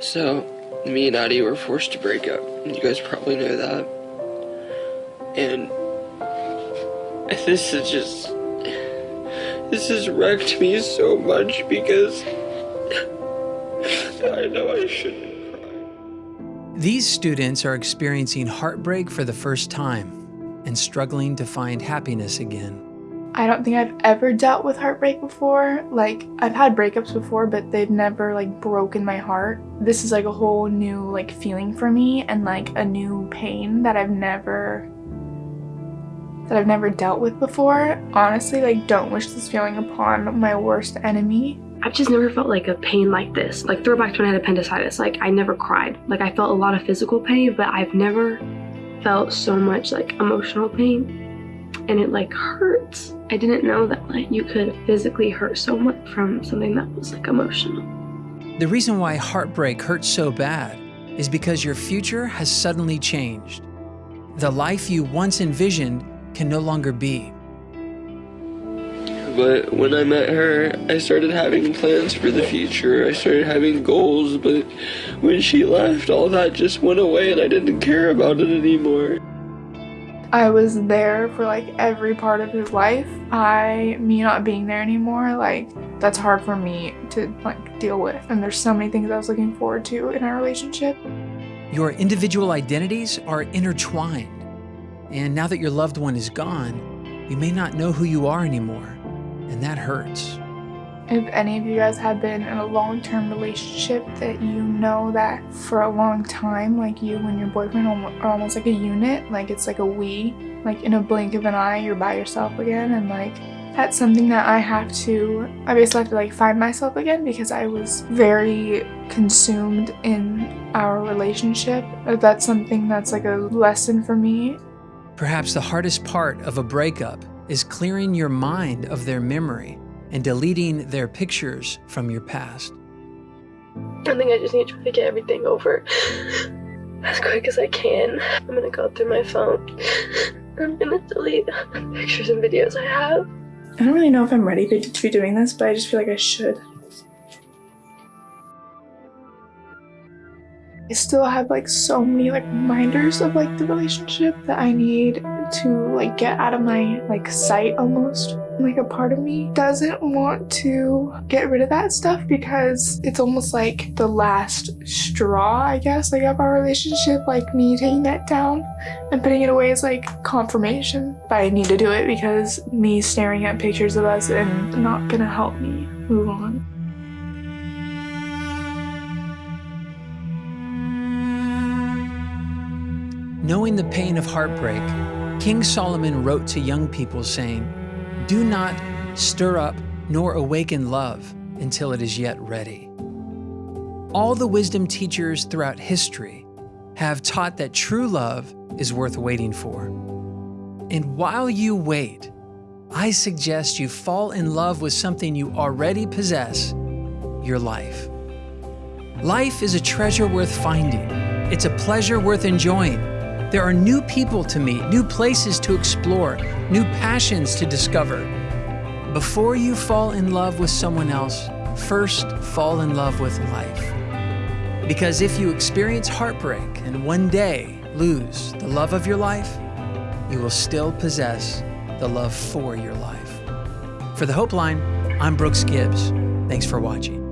So, me and Addie were forced to break up. You guys probably know that. And this is just. This has wrecked me so much because. I know I shouldn't cry. These students are experiencing heartbreak for the first time and struggling to find happiness again. I don't think I've ever dealt with heartbreak before. Like, I've had breakups before, but they've never, like, broken my heart. This is, like, a whole new, like, feeling for me and, like, a new pain that I've never that I've never dealt with before. Honestly, like, don't wish this feeling upon my worst enemy. I've just never felt like a pain like this. Like throwback to when I had appendicitis, like I never cried. Like I felt a lot of physical pain, but I've never felt so much like emotional pain. And it like hurts. I didn't know that like you could physically hurt so much from something that was like emotional. The reason why heartbreak hurts so bad is because your future has suddenly changed. The life you once envisioned can no longer be. But when I met her, I started having plans for the future. I started having goals, but when she left, all that just went away and I didn't care about it anymore. I was there for like every part of his life. I, me not being there anymore, like that's hard for me to like deal with. And there's so many things I was looking forward to in our relationship. Your individual identities are intertwined. And now that your loved one is gone, you may not know who you are anymore and that hurts. If any of you guys have been in a long-term relationship that you know that for a long time, like you and your boyfriend are almost like a unit, like it's like a we, like in a blink of an eye, you're by yourself again and like that's something that I have to, I basically have to like find myself again because I was very consumed in our relationship. Uh, that's something that's like a lesson for me. Perhaps the hardest part of a breakup is clearing your mind of their memory and deleting their pictures from your past. I think I just need to try to get everything over as quick as I can. I'm gonna go through my phone. I'm gonna delete pictures and videos I have. I don't really know if I'm ready to be doing this, but I just feel like I should. I still have like so many like reminders of like the relationship that I need to like get out of my like sight almost. Like a part of me doesn't want to get rid of that stuff because it's almost like the last straw, I guess, like of our relationship. Like me taking that down and putting it away is like confirmation. But I need to do it because me staring at pictures of us and not gonna help me move on. Knowing the pain of heartbreak, King Solomon wrote to young people saying, Do not stir up nor awaken love until it is yet ready. All the wisdom teachers throughout history have taught that true love is worth waiting for. And while you wait, I suggest you fall in love with something you already possess your life. Life is a treasure worth finding, it's a pleasure worth enjoying. There are new people to meet, new places to explore, new passions to discover. Before you fall in love with someone else, first fall in love with life. Because if you experience heartbreak and one day lose the love of your life, you will still possess the love for your life. For the Hope Line, I'm Brooks Gibbs. Thanks for watching.